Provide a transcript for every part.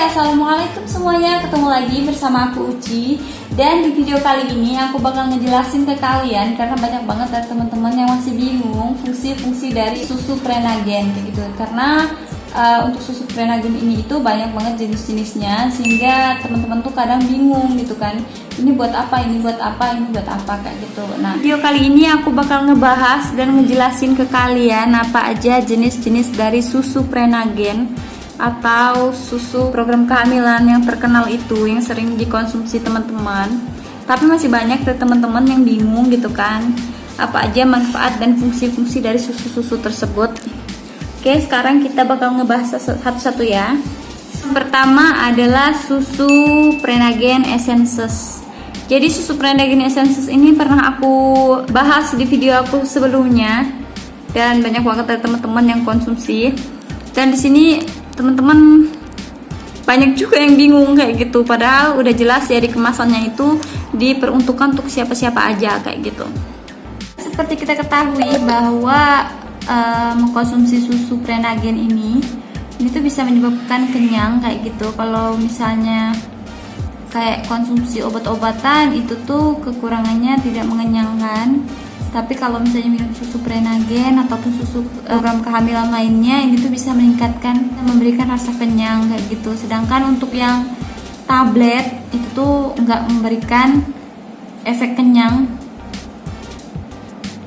assalamualaikum semuanya. Ketemu lagi bersama aku Uci. Dan di video kali ini aku bakal ngejelasin ke kalian Karena banyak banget dari teman-teman yang masih bingung Fungsi-fungsi dari susu prenagen gitu. Karena uh, untuk susu prenagen ini itu banyak banget jenis-jenisnya Sehingga teman-teman tuh kadang bingung gitu kan. Ini buat apa, ini buat apa, ini buat apa kayak gitu. Nah video kali ini aku bakal ngebahas dan ngejelasin ke kalian Apa aja jenis-jenis dari susu prenagen atau susu program kehamilan yang terkenal itu yang sering dikonsumsi teman-teman. Tapi masih banyak teman-teman yang bingung gitu kan. Apa aja manfaat dan fungsi-fungsi dari susu-susu tersebut? Oke sekarang kita bakal ngebahas satu-satu ya. Pertama adalah susu Prenagen Essences. Jadi susu Prenagen Essences ini pernah aku bahas di video aku sebelumnya dan banyak banget dari teman-teman yang konsumsi. Dan di sini teman-teman banyak juga yang bingung kayak gitu. Padahal udah jelas ya di kemasannya itu diperuntukkan untuk siapa-siapa aja kayak gitu. Seperti kita ketahui bahwa uh, mengkonsumsi susu prenagen ini tuh bisa menyebabkan kenyang kayak gitu. Kalau misalnya kayak konsumsi obat-obatan itu tuh kekurangannya tidak mengenyangkan tapi kalau misalnya minum susu prenagen ataupun susu eh, program kehamilan lainnya ini tuh bisa meningkatkan memberikan rasa kenyang kayak gitu sedangkan untuk yang tablet itu tuh nggak memberikan efek kenyang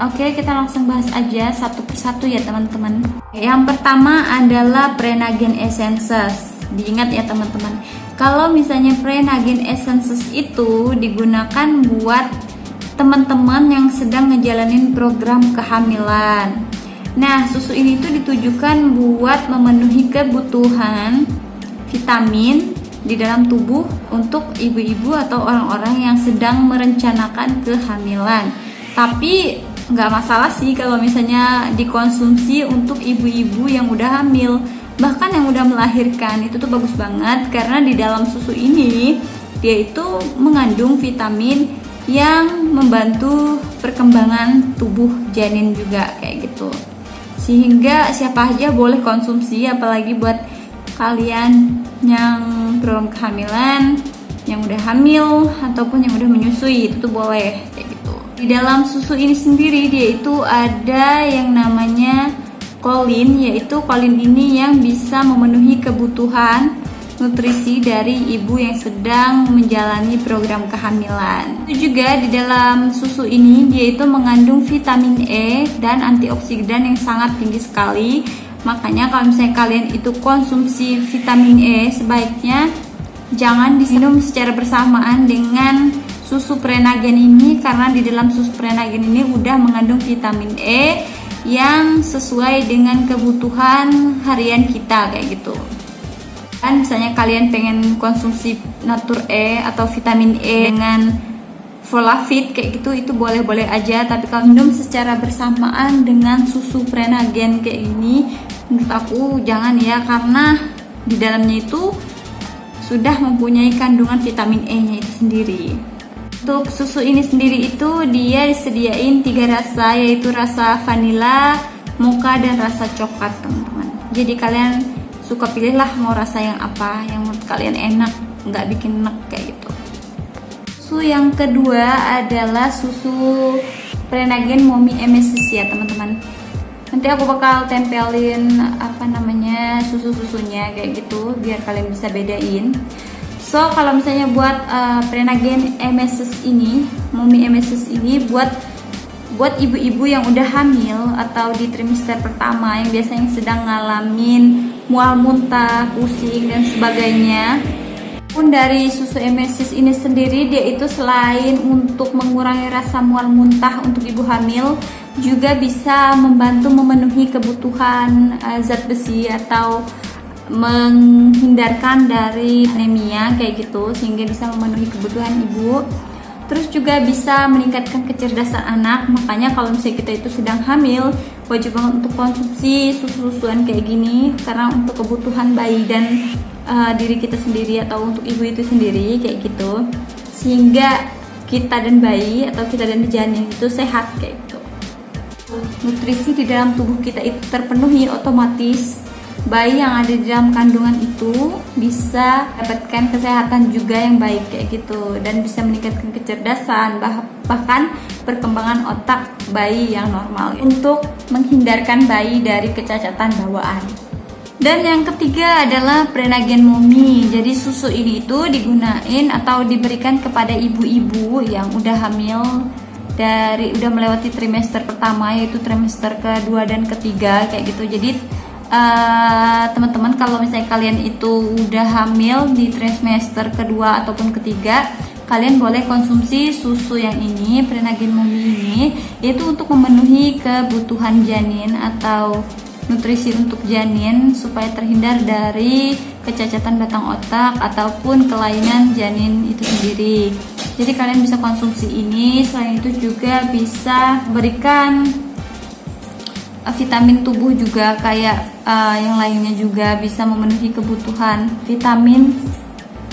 Oke, kita langsung bahas aja satu persatu ya teman-teman. Yang pertama adalah Prenagen Essences. Diingat ya teman-teman. Kalau misalnya Prenagen Essences itu digunakan buat teman-teman yang sedang ngejalanin program kehamilan. Nah, susu ini tuh ditujukan buat memenuhi kebutuhan vitamin di dalam tubuh untuk ibu-ibu atau orang-orang yang sedang merencanakan kehamilan. Tapi nggak masalah sih kalau misalnya dikonsumsi untuk ibu-ibu yang udah hamil, bahkan yang udah melahirkan itu tuh bagus banget karena di dalam susu ini dia itu mengandung vitamin yang membantu perkembangan tubuh janin juga kayak gitu. Sehingga siapa aja boleh konsumsi apalagi buat kalian yang belum kehamilan yang udah hamil ataupun yang udah menyusui itu boleh kayak gitu. Di dalam susu ini sendiri dia itu ada yang namanya kolin yaitu kolin ini yang bisa memenuhi kebutuhan nutrisi dari ibu yang sedang menjalani program kehamilan. Itu juga di dalam susu ini dia itu mengandung vitamin E dan antioksidan yang sangat tinggi sekali. Makanya kalau misalnya kalian itu konsumsi vitamin E sebaiknya jangan diminum secara bersamaan dengan susu prenagen ini karena di dalam susu prenagen ini udah mengandung vitamin E yang sesuai dengan kebutuhan harian kita kayak gitu kan misalnya kalian pengen konsumsi natur E atau vitamin E dengan Folafit kayak gitu itu boleh-boleh aja. Tapi kalau minum secara bersamaan dengan susu prenagen kayak ini menurut aku jangan ya karena di dalamnya itu sudah mempunyai kandungan vitamin E nya itu sendiri. Untuk susu ini sendiri itu dia disediain tiga rasa yaitu rasa vanilla, mocha dan rasa coklat teman-teman. Jadi kalian suka pilihlah mau rasa yang apa yang menurut kalian enak nggak bikin enak kayak gitu. Susu yang kedua adalah susu Prenagen Mommy MSC ya teman-teman. Nanti aku bakal tempelin apa namanya susu-susunya kayak gitu biar kalian bisa bedain. So kalau misalnya buat uh, Prenagen MSS ini Mommy MSS ini buat buat ibu-ibu yang udah hamil atau di trimester pertama yang biasanya sedang ngalamin mual muntah, pusing dan sebagainya. Pun dari susu emesis ini sendiri dia itu selain untuk mengurangi rasa mual muntah untuk ibu hamil juga bisa membantu memenuhi kebutuhan uh, zat besi atau menghindarkan dari anemia kayak gitu sehingga bisa memenuhi kebutuhan ibu terus juga bisa meningkatkan kecerdasan anak. Makanya kalau misalnya kita itu sedang hamil wajib banget untuk konsumsi susu-susuan kayak gini. Karena untuk kebutuhan bayi dan uh, diri kita sendiri atau untuk ibu itu sendiri kayak gitu. Sehingga kita dan bayi atau kita dan janin itu sehat kayak gitu. Nutrisi di dalam tubuh kita itu terpenuhi otomatis bayi yang ada di dalam kandungan itu bisa dapatkan kesehatan juga yang baik kayak gitu dan bisa meningkatkan kecerdasan bahkan perkembangan otak bayi yang normal untuk menghindarkan bayi dari kecacatan bawaan. Dan yang ketiga adalah prenagen mumi. Jadi susu ini itu digunain atau diberikan kepada ibu-ibu yang udah hamil dari udah melewati trimester pertama yaitu trimester kedua dan ketiga kayak gitu. Jadi eh, teman-teman kalau misalnya kalian itu udah hamil di trimester kedua ataupun ketiga kalian boleh konsumsi susu yang ini prenagen mumi ini. Yaitu untuk memenuhi kebutuhan janin atau nutrisi untuk janin supaya terhindar dari kecacatan batang otak ataupun kelainan janin itu sendiri. Jadi kalian bisa konsumsi ini. Selain itu juga bisa berikan vitamin tubuh juga kayak uh, yang lainnya juga bisa memenuhi kebutuhan vitamin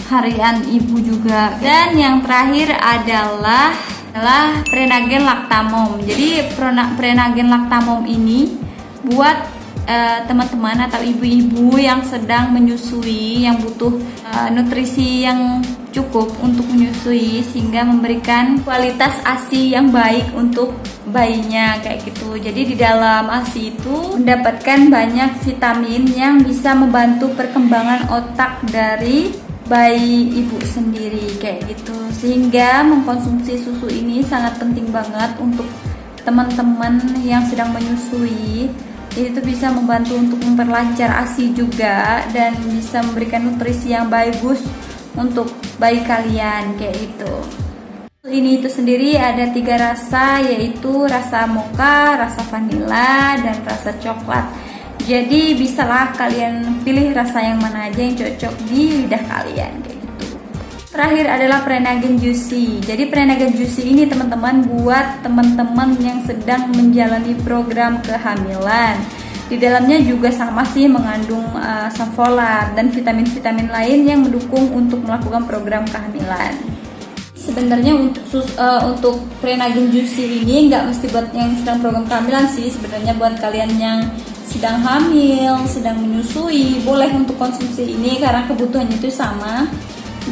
harian ibu juga. Dan yang terakhir adalah adalah prenagen laktamom. Jadi prenagen laktamom ini buat Eh, teman-teman uh, atau ibu-ibu yang sedang menyusui yang butuh uh, nutrisi yang cukup untuk menyusui sehingga memberikan kualitas ASI yang baik untuk bayinya kayak gitu. Jadi di dalam ASI itu mendapatkan banyak vitamin yang bisa membantu perkembangan otak dari bayi ibu sendiri kayak gitu. Sehingga mengkonsumsi susu ini sangat penting banget untuk teman-teman yang sedang menyusui itu bisa membantu untuk memperlancar ASI juga dan bisa memberikan nutrisi yang bagus untuk bayi kalian kayak gitu ini itu sendiri ada tiga rasa yaitu rasa mocha, rasa vanilla, dan rasa coklat jadi bisalah kalian pilih rasa yang mana aja yang cocok di lidah kalian kayak Terakhir adalah prenagen juicy. Jadi prenagen juicy ini teman-teman buat teman-teman yang sedang menjalani program kehamilan. Di dalamnya juga sama sih mengandung uh, dan vitamin-vitamin lain yang mendukung untuk melakukan program kehamilan. Sebenarnya untuk sus, uh, untuk prenagen juicy ini nggak mesti buat yang sedang program kehamilan sih. Sebenarnya buat kalian yang sedang hamil, sedang menyusui, boleh untuk konsumsi ini karena kebutuhannya itu sama.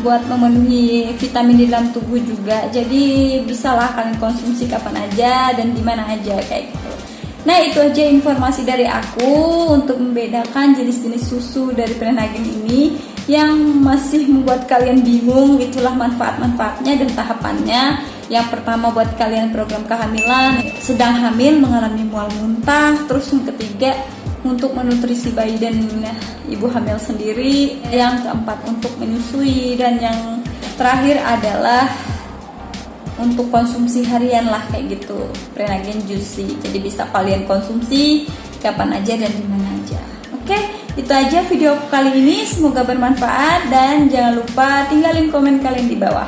Buat memenuhi vitamin di dalam tubuh juga. Jadi bisalah kalian konsumsi kapan aja dan di mana aja kayak gitu. Nah itu aja informasi dari aku untuk membedakan jenis-jenis susu dari prenagen ini yang masih membuat kalian bingung itulah manfaat-manfaatnya dan tahapannya. Yang pertama buat kalian program kehamilan. Sedang hamil mengalami mual muntah. Terus yang ketiga untuk menutrisi bayi dan ibu hamil sendiri, yang keempat untuk menyusui. Dan yang terakhir adalah untuk konsumsi harian lah kayak gitu. Prenagen juicy. Jadi bisa kalian konsumsi kapan aja dan di mana aja oke itu aja video kali ini semoga bermanfaat dan jangan lupa tinggalin komen kalian di bawah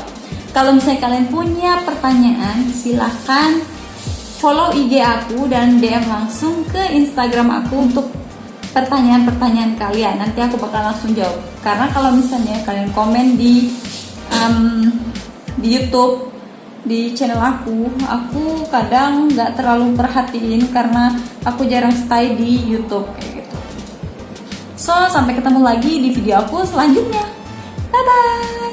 kalau misalnya kalian punya pertanyaan silahkan follow IG aku dan DM langsung ke Instagram aku untuk pertanyaan-pertanyaan kalian. Nanti aku bakal langsung jawab. Karena kalau misalnya kalian komen di um, di YouTube di channel aku, aku kadang nggak terlalu perhatiin karena aku jarang stay di YouTube. So sampai ketemu lagi di video aku selanjutnya. Bye bye.